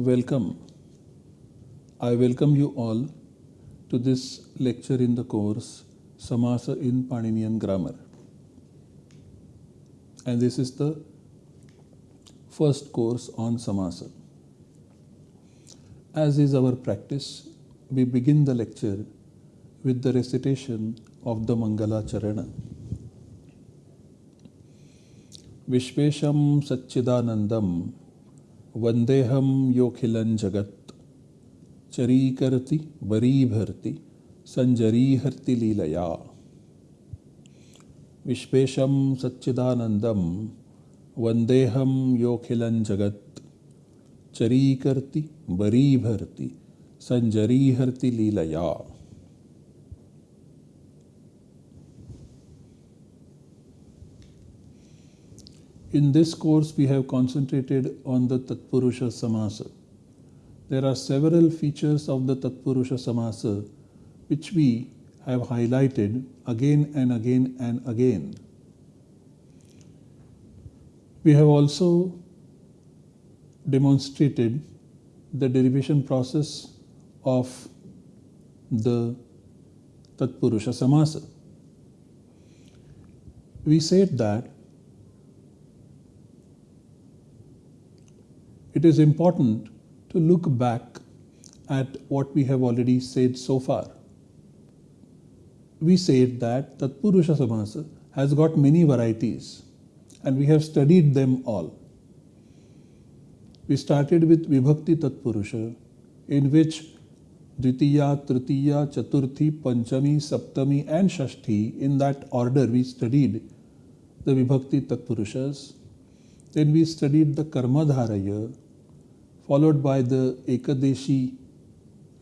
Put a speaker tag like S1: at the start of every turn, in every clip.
S1: Welcome. I welcome you all to this lecture in the course Samasa in Paninian Grammar. And this is the first course on Samasa. As is our practice, we begin the lecture with the recitation of the Mangala Charana. Vishvesham Satchidanandam वंदेहम योखिल जगत्। चरीकर्ति करती बरी भरती लीलया विश्वेशम सच्चिदानंदम वंदेहम योखिल जगत्। चरीकर्ति करती बरी भरती लीलया। In this course, we have concentrated on the Tatpurusha Samasa. There are several features of the Tatpurusha Samasa which we have highlighted again and again and again. We have also demonstrated the derivation process of the Tatpurusha Samasa. We said that it is important to look back at what we have already said so far. We said that Tatpurusha Samasa has got many varieties and we have studied them all. We started with Vibhakti Tatpurusha in which Dvitiya, Tritiya, Chaturthi, Panchami, Saptami and Shashti in that order we studied the Vibhakti Tatpurushas. Then we studied the Karmadharaya followed by the Ekadeshi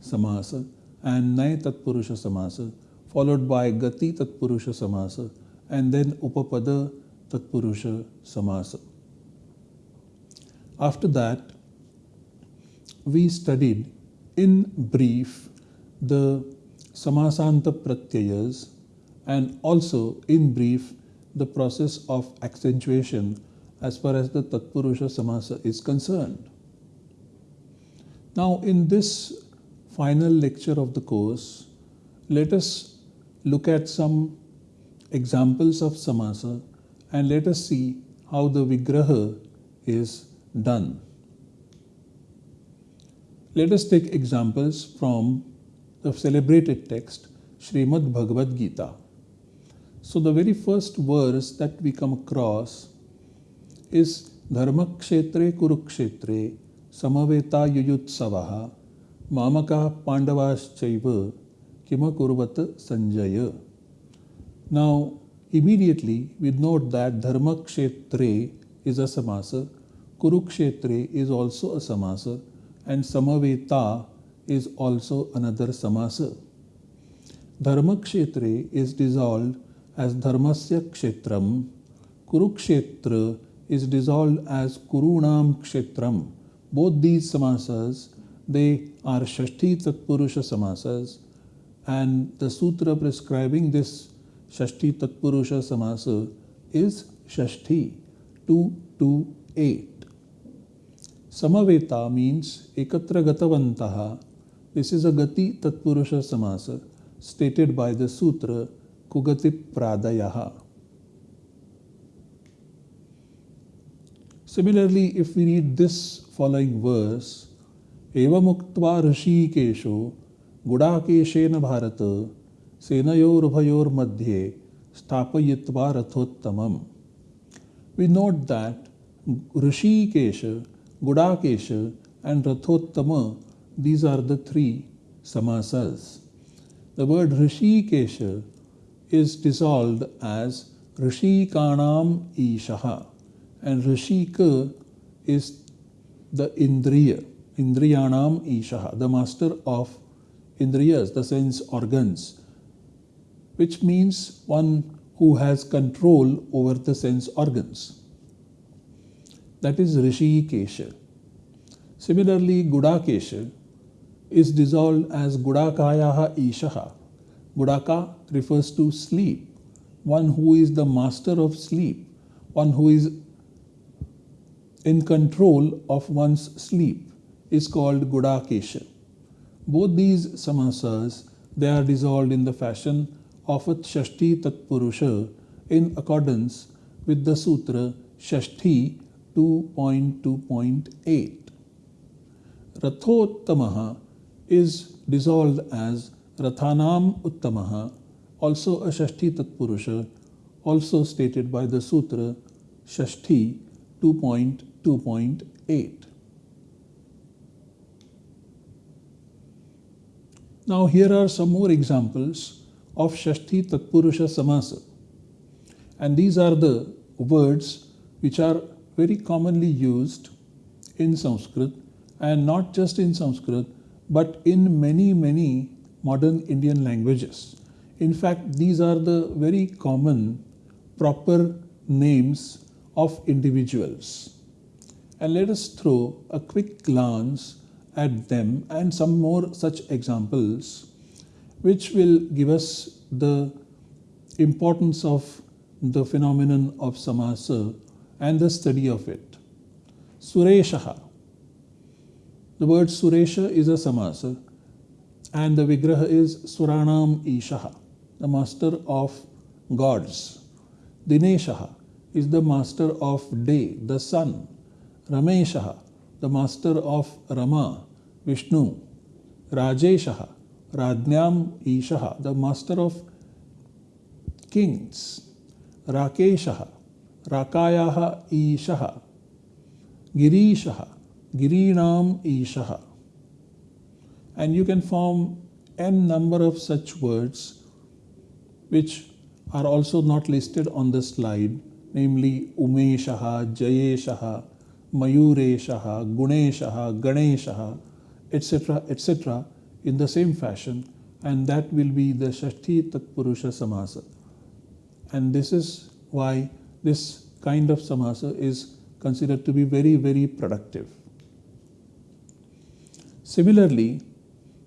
S1: Samasa and Nay Tatpurusha Samasa, followed by Gati Tatpurusha Samasa, and then Upapada Tatpurusha Samasa. After that, we studied in brief the Samasanta Pratyayas and also in brief the process of accentuation as far as the Tatpurusha Samasa is concerned. Now, in this final lecture of the course, let us look at some examples of samasa and let us see how the vigraha is done. Let us take examples from the celebrated text Srimad Bhagavad Gita. So, the very first verse that we come across is Dharmakshetre Kurukshetre समवेता युयुत्सव मामका पांडवाश्चैव Kim कुर्वत Sanjay now immediately we note that dharma kshetre is a samasa kurukshetre is also a samasa and samaveta is also another samasa dharma kshetre is dissolved as dharmasya kshetram kurukshetra is dissolved as kurunam kshetram both these samasas, they are Shashti Tatpurusha samasas and the sutra prescribing this Shashti Tatpurusha samasa is Shashti 228. Samaveta means Ekatra Gatavantaha. This is a Gati Tatpurusha samasa stated by the sutra Kugati Pradayaha. Similarly, if we read this following verse, एवमुक्त्वा ऋषिकेशो गुडाकेशेन भारत सेनयोरुभयोर्मध्ये स्थापयित्वा रथोत्तमम् We note that Rishikesha, Gudakesha and Rathottama, these are the three samasas. The word Rishikesha is dissolved as Rishikanam Ishaha and rishi Rishika is the Indriya, Indriyanam Ishaha, the master of Indriyas, the sense organs, which means one who has control over the sense organs. That is rishi Rishikesha. Similarly, Gudakesha is dissolved as Gudakayaha Ishaha. Gudaka refers to sleep, one who is the master of sleep, one who is in control of one's sleep. is called Gudakesha. Both these samasas, they are dissolved in the fashion of a Shashti Tatpurusha in accordance with the sutra Shashti 2.2.8. Rathottamaha is dissolved as Rathanam Uttamaha, also a Shashti Tatpurusha, also stated by the Sutra Shashti 2.2.8. Now, here are some more examples of Shashti Tatpurusha Samasa. And these are the words which are very commonly used in Sanskrit and not just in Sanskrit but in many, many modern Indian languages. In fact, these are the very common proper names of individuals. And let us throw a quick glance at them and some more such examples which will give us the importance of the phenomenon of samasa and the study of it. Sureshaha. The word Suresha is a samasa and the Vigraha is Suranam Ishaha, the master of gods. Dineshaha is the master of day, the sun. Rameshaha, the master of Rama, Vishnu. Rajeshaha, Radnyam Ishaha, the master of kings. Rakeshaha, Rakayaha Ishaha. Girishaha, Girinam Ishaha and you can form n number of such words which are also not listed on the slide namely Umeshaha, Jayeshaha, Mayureshaha, Guneshaha, Ganeshaha, etc. etc. in the same fashion and that will be the Shashti Tatpurusha Samasa. And this is why this kind of samasa is considered to be very, very productive. Similarly,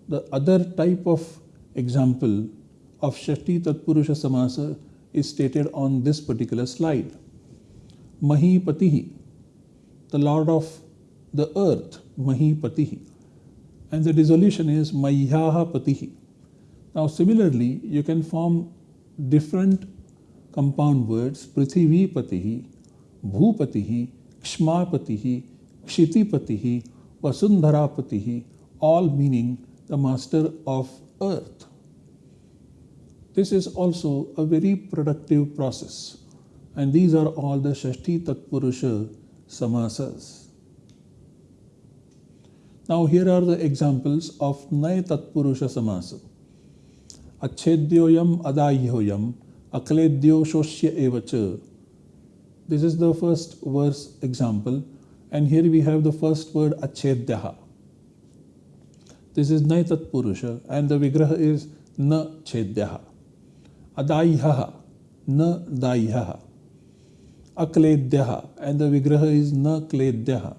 S1: the other type of example of Shashti Tatpurusha Samasa is stated on this particular slide. Mahipatihi, the Lord of the earth, Mahipatihi. And the dissolution is Mayyaha Patihi. Now, similarly, you can form different compound words Prithvi Patihi, Bhupatihi, Kshmapatihi, Kshitipatihi, Vasundharapatihi, all meaning the master of earth. This is also a very productive process, and these are all the Shashti Tatpurusha samasas. Now, here are the examples of Nay Tatpurusha samasa. Achedyoyam adayyoyam akledyo shoshya evacha. This is the first verse example, and here we have the first word achedyaha. This is Nay Tatpurusha and the Vigraha is Na Chedyaha. Adaihaha, Na Daihaha. Akledyaha and the Vigraha is Na Kledyaha.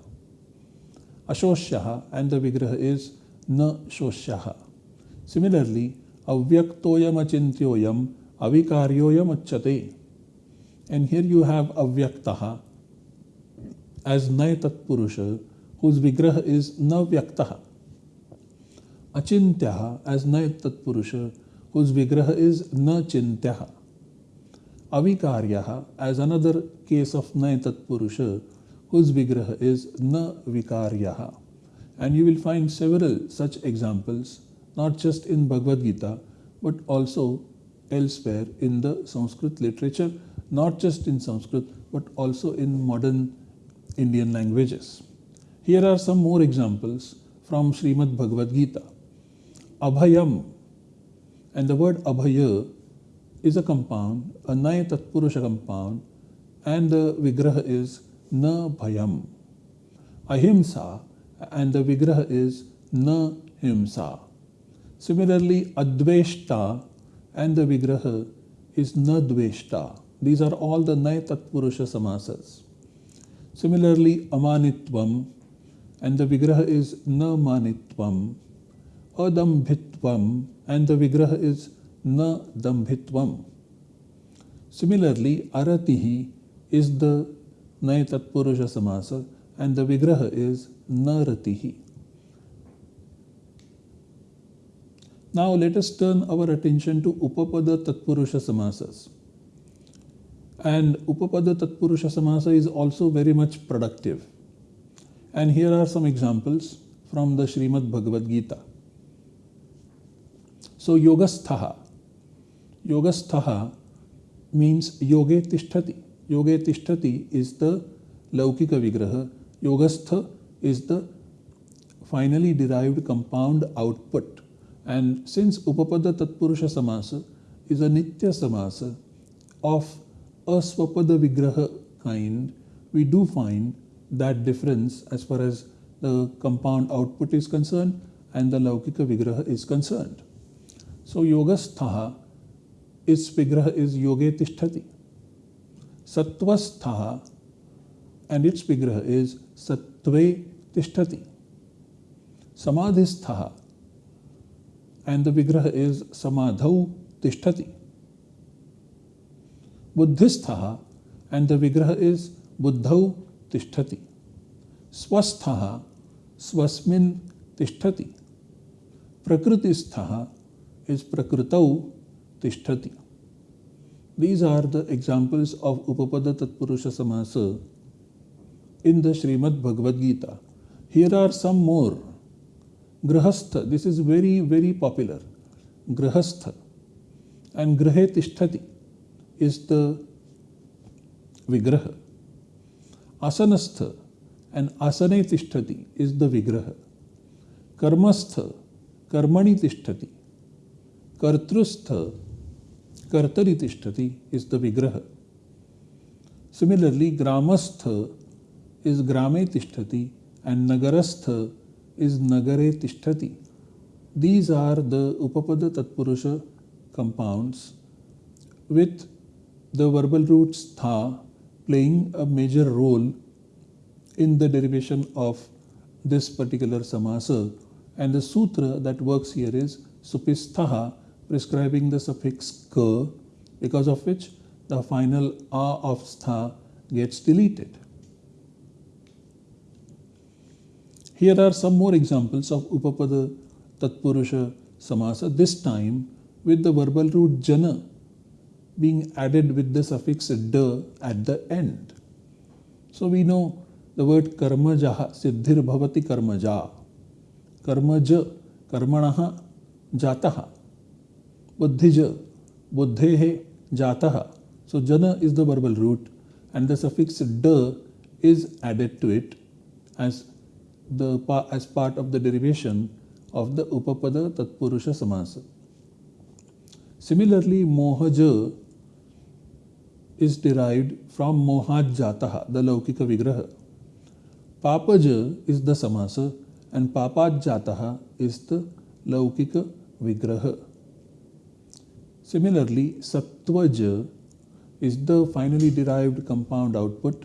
S1: Ashoshyaha and the Vigraha is Na Shoshyaha. Similarly, Avyaktoyam Achintyoyam Avikaryoyam Achate. And here you have Avyaktaha as Nay Tatpurusha whose Vigraha is Na Vyaktaha. Achintyaha as Nay Tatpurusha, whose Vigraha is Na Chintyaha. Avikaryaha as another case of Tatpurusha, whose Vigraha is Na Vikaryaha. And you will find several such examples, not just in Bhagavad Gita, but also elsewhere in the Sanskrit literature, not just in Sanskrit, but also in modern Indian languages. Here are some more examples from Srimad Bhagavad Gita. Abhayam. And the word Abhaya is a compound, a Naya Tatpurusha compound, and the Vigraha is Na Bhayam. Ahimsa, and the Vigraha is Na Himsa. Similarly, Adveshta and the Vigraha is Na Dveshta. These are all the Naya Tatpurusha samasas. Similarly, Amanitvam and the Vigraha is Na Manitvam. adambhitvam and the vigraha is na dambhitvam. Similarly, aratihi is the nay tatpurusha samasa and the vigraha is naratihi. Now let us turn our attention to upapada tatpurusha samasas. And upapada tatpurusha samasa is also very much productive. And here are some examples from the Srimad Bhagavad Gita. So yogasthaha Yogasthaha means Yoge Tishtati. Yoge is the Laukika Vigraha. Yogastha is the finally derived compound output. And since Upapada Tatpurusha Samasa is a Nitya Samasa of a Vigraha kind, we do find that difference as far as the compound output is concerned and the Laukika Vigraha is concerned. So Yogasthaha, its vigraha is yoge tishtati. Satvastha and its vigraha is sattve tishtati. Samadhistha and the vigraha is samadhau tishtati. Buddhistha and the vigraha is buddhau tishtati. Swastha swasmin tishtati. Prakrutistha is prakritau Tishtati. These are the examples of Upapada Tatpurusha Samasa in the Srimad Bhagavad Gita. Here are some more. Grahastha, this is very, very popular. Grahastha and Grahe is the Vigraha. Asanastha and Asane is the Vigraha. Karmastha, Karmani Tishtati. Kartrustha kartari tishtati is the vigraha. Similarly, gramastha is grame tishtati and nagarastha is nagare tishtati. These are the Upapada Tatpurusha compounds with the verbal roots tha playing a major role in the derivation of this particular samasa. And the sutra that works here is supisthaha, prescribing the suffix ka, because of which the final a of stha gets deleted. Here are some more examples of Upapada Tatpurusha Samasa, this time with the verbal root jana being added with the suffix da at the end. So we know the word karmajaha, siddhir bhavati karmaja, karmaja, karmanaha, jataha, बुद्धिज, बुद्धे जाता। So जन is the verbal root and the suffix ड is added to it as the as part of the derivation of the उपपद तत्पुरुष समास similarly मोहज is derived from मोहाज जाता द लौकिक विग्रह पापज इज़ द समास एंड पापाज जाता इज़ द लौकिक विग्रह Similarly, sattvaja is the finally derived compound output.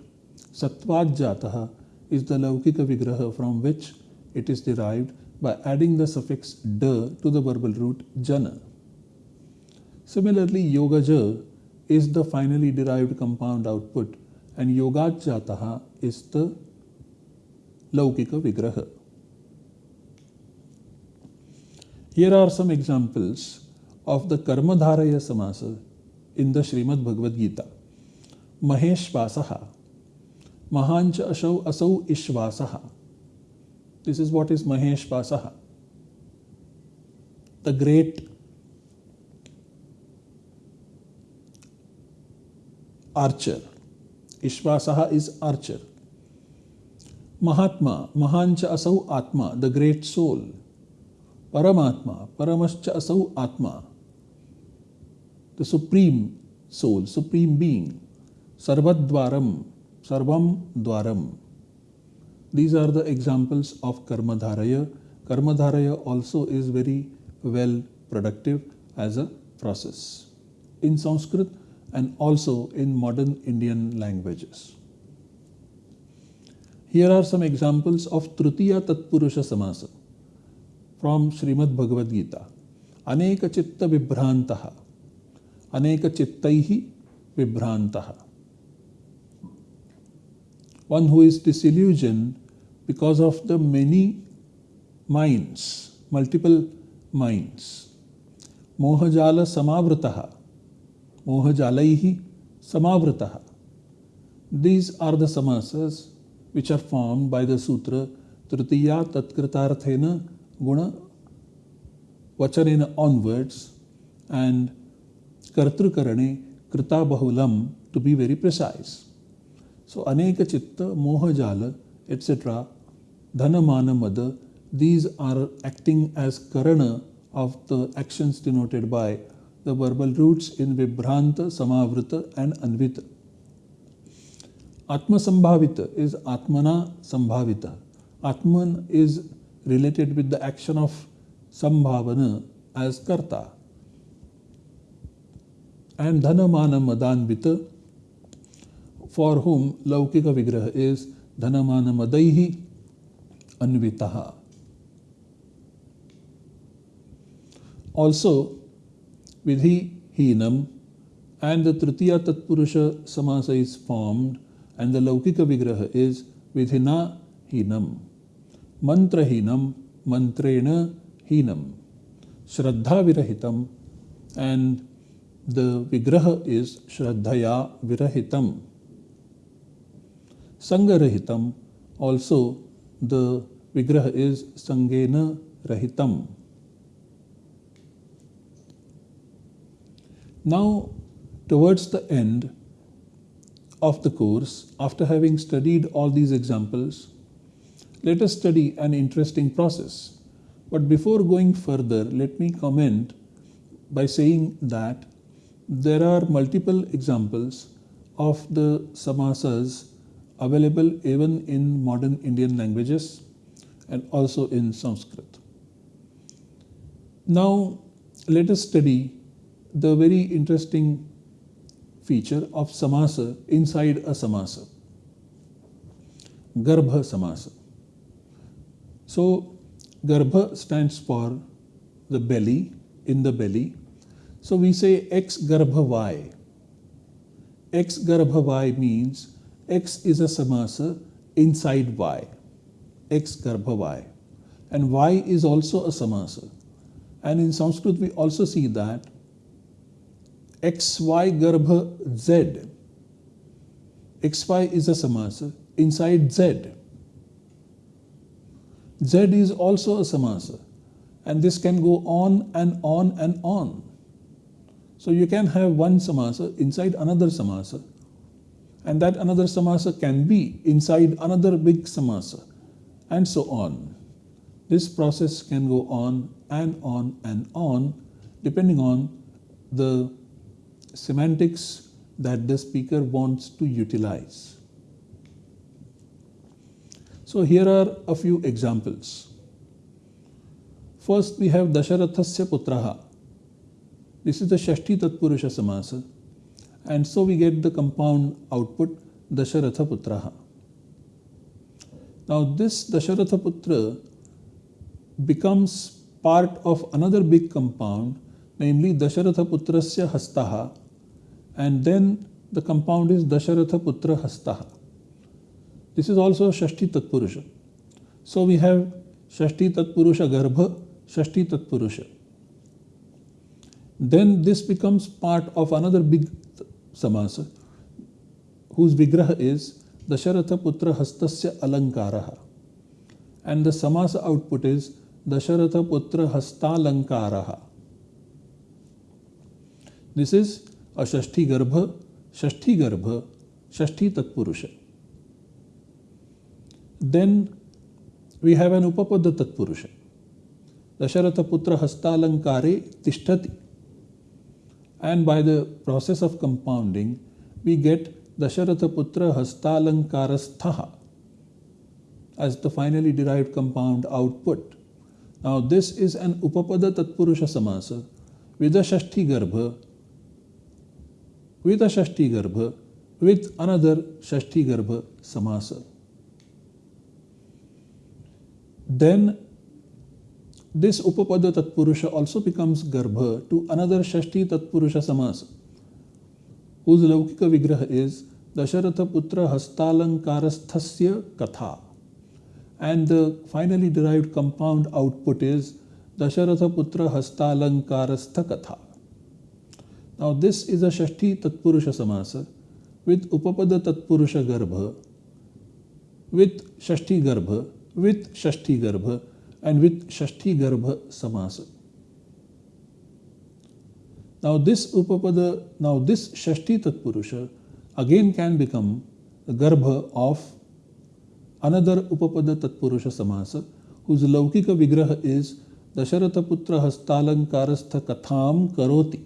S1: Sattvajataha is the laukika vigraha from which it is derived by adding the suffix da to the verbal root jana. Similarly, yogaja is the finally derived compound output and Yogajataha is the Laukika Vigraha. Here are some examples of the Karmadharaya Samasa in the Srimad Bhagavad Gita. Maheshvasaha, Mahancha Asau Asau Ishvasaha. This is what is Maheshvasaha. The great archer. Ishvasaha is archer. Mahatma, Mahancha Asau Atma, the great soul. Paramatma, Paramascha Asau Atma, the supreme soul, supreme being. Sarvadvaram, Sarvam Dwaram. These are the examples of Karmadharaya. Karmadharaya also is very well productive as a process. In Sanskrit, and also in modern Indian languages. Here are some examples of Tritiya Tatpurusha Samasa from Srimad Bhagavad Gita. Aneka Chitta Vibhrantaha. अनेक चित्त विभ्रांत one who is delusion because of the many minds multiple minds मोहजाल समावृत मोहजाल समावृत these are the समासेस which are form by the सूत्र तृतीया तत्कृतार्थेन गुण वचन ऑनवर्ड्स एंड कर्तृकरणे कृता बहुलम to be very precise so अनेक चित्त, मोह, जाल एट्सेट्रा धन, मान, मद these are acting as Karan of the actions denoted by the verbal roots in विभ्रांत समावृत एंड अन्वित आत्मसंभावित इज़ आत्मना संभावित आत्मन is related with the action of संभावन as करता And Dhanamana Madanvita, for whom Laukika Vigraha is Dhanamana Madaihi Anvitaha. Also, vidhi hinam and the tritiya tatpurusha samasa is formed and the laukika vigraha is vidhina hinam. Mantra hinam, mantrena hinam. Shraddha virahitam and the vigraha is shraddhaya virahitam. Sangarahitam also the vigraha is sangena rahitam. Now, towards the end of the course, after having studied all these examples, let us study an interesting process. But before going further, let me comment by saying that there are multiple examples of the samasas available even in modern Indian languages and also in Sanskrit. Now, let us study the very interesting feature of samasa inside a samasa. Garbha samasa. So, garbha stands for the belly, in the belly. So, we say X garbha Y. X garbha y means x is a samasa inside Y. X garbha y. And y is also a samasa. And in Sanskrit, we also see that xy garbha z. xy is a samasa inside z. Z is also a samasa and this can go on and on and on. So you can have one samasa inside another samasa and that another samasa can be inside another big samasa and so on. This process can go on and on and on depending on the semantics that the speaker wants to utilize. So here are a few examples. First we have Dasharathasya Putraha. This is the Shashti Tatpurusha Samasa. And so we get the compound output Dasharatha Putraha. Now this Dasharatha Putra becomes part of another big compound, namely Dasharatha Putrasya Hastaha and then the compound is Dasharatha Putra Hastaha. This is also Shashti Tatpurusha. So we have Shashti Tatpurusha Garbha, Shashti Tatpurusha. Then this becomes part of another big samasa whose vigraha is Dasharatha Putra Hastasya Alankaraha. And the samasa output is Dasharatha Putra Hastalankaraha. This is a Shashti Garbha, Shashti Garbha, Shashti Tatpurusha. Then we have an Upapada Tatpurusha. Dasharatha Putra Hastalankare Tishtati. And by the process of compounding, we get Dasharatha Putra Hastalankarasthaha as the finally derived compound output. Now this is an Upapada Tatpurusha Samasa with a Shashti Garbha with a Shashti Garbha with another Shashti Garbha Samasa. Then this Upapada Tatpurusha also becomes Garbha to another Shashti Tatpurusha Samasa, whose Laukika Vigraha is Dasharatha Putra Hastalankarasthasya Katha. And the finally derived compound output is Dasharatha Hastalankarastha Katha. Now, this is a Shashti Tatpurusha Samasa with Upapada Tatpurusha Garbha, with Shashti Garbha, with Shashti Garbha, and with Shashti Garbha Samasa. Now, this Upapada, now this Shashti Tatpurusha again can become the Garbha of another Upapada Tatpurusha Samasa, whose Laukika Vigraha is Dasharataputra Hastalankarastha Katham Karoti.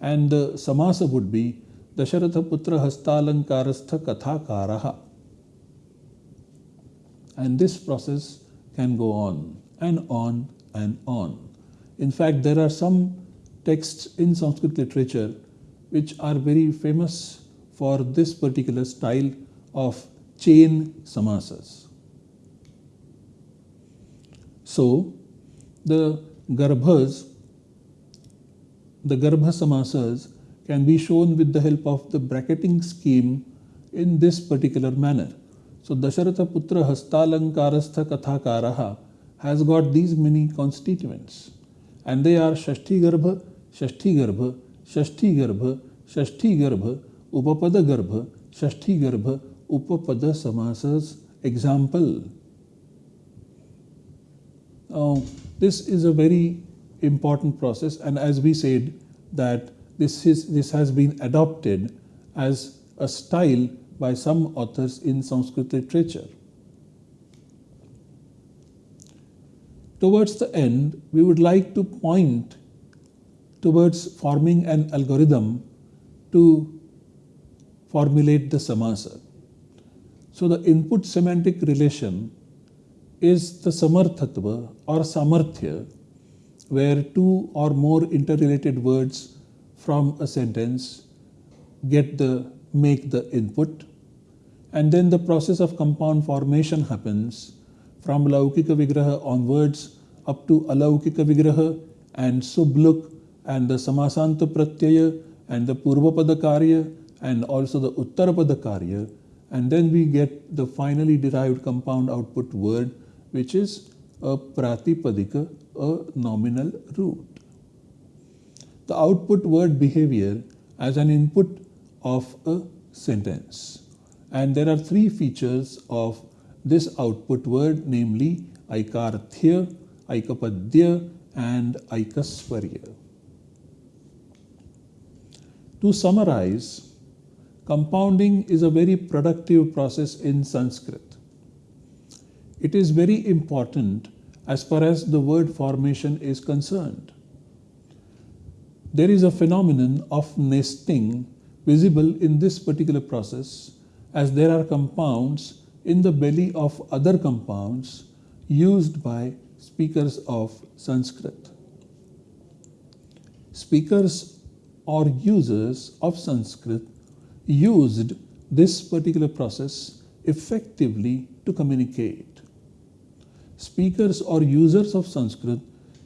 S1: And the Samasa would be Dasharataputra Hastalankarastha Kathakaraha. And this process can go on and on and on. In fact, there are some texts in Sanskrit literature which are very famous for this particular style of chain samasas. So, the garbhas, the garbha samasas can be shown with the help of the bracketing scheme in this particular manner. So Dasharatha पुत्र हस्तालंकारस्थ कथाकार has got these many constituents and they are षष्ठी गर्भ षष्ठी गर्भ षष्ठी गर्भ षष्ठी गर्भ उपपद गर्भ षष्ठी गर्भ उपपद समास example this is a very important process and as be said that this is this has been adopted as a style by some authors in Sanskrit literature. Towards the end, we would like to point towards forming an algorithm to formulate the samasa. So the input semantic relation is the samarthatva or samarthya, where two or more interrelated words from a sentence get the make the input and then the process of compound formation happens from laukika vigraha onwards up to alaukika vigraha and subluk and the samasanta pratyaya and the purvapada and also the uttarapada and then we get the finally derived compound output word which is a pratipadika, a nominal root. The output word behavior as an input of a sentence. And there are three features of this output word, namely aikarthya, aikapadya, and aikaswarya. To summarize, compounding is a very productive process in Sanskrit. It is very important as far as the word formation is concerned. There is a phenomenon of nesting visible in this particular process as there are compounds in the belly of other compounds used by speakers of Sanskrit. Speakers or users of Sanskrit used this particular process effectively to communicate. Speakers or users of Sanskrit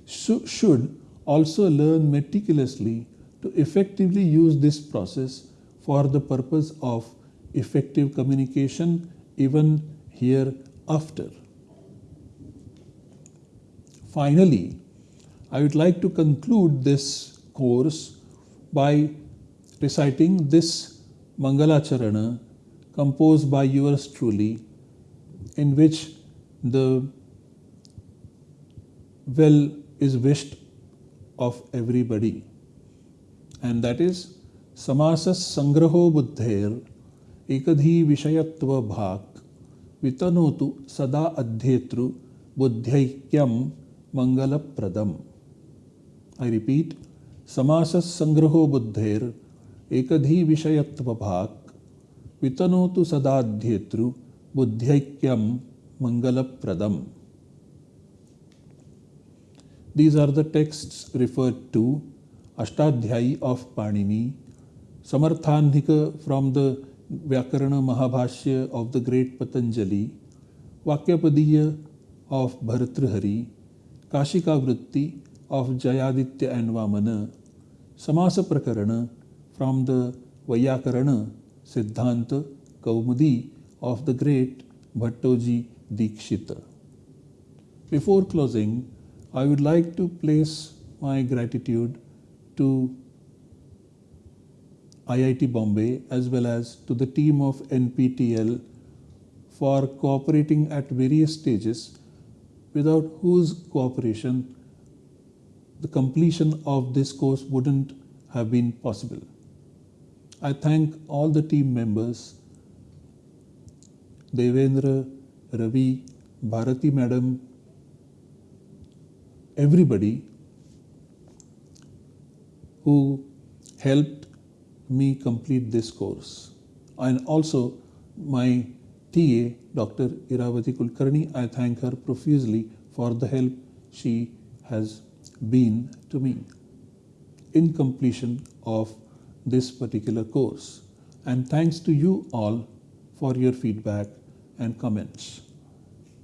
S1: sh should also learn meticulously to effectively use this process for the purpose of effective communication even hereafter. Finally, I would like to conclude this course by reciting this Mangalacharana composed by yours truly, in which the well is wished of everybody and that is Samasas Sangraho Buddhair Ekadhi Vishayatva Bhak Vitanotu Sada Adhyetru buddhayikyam mangala pradam. I repeat, Samasas Sangraho Buddhair Ekadhi Vishayatva Bhak Vitanotu Sada Adhyetru buddhayikyam mangala pradam. These are the texts referred to Ashtadhyayi of Panini, Samarthahnika from the Vyakarana Mahabhashya of the great Patanjali, Vakyapadiya of Bhartrihari, Kashika Vritti of Jayaditya and Vamana, Samasa Prakarana from the Vyakarana Siddhanta Kaumudi of the great Bhattoji Dikshita. Before closing, I would like to place my gratitude to IIT Bombay as well as to the team of NPTEL for cooperating at various stages without whose cooperation the completion of this course wouldn't have been possible. I thank all the team members Devendra, Ravi, Bharati Madam, everybody who helped me complete this course. And also my TA, Dr. Iravati Kulkarni, I thank her profusely for the help she has been to me in completion of this particular course. And thanks to you all for your feedback and comments.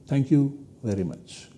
S1: Thank you very much.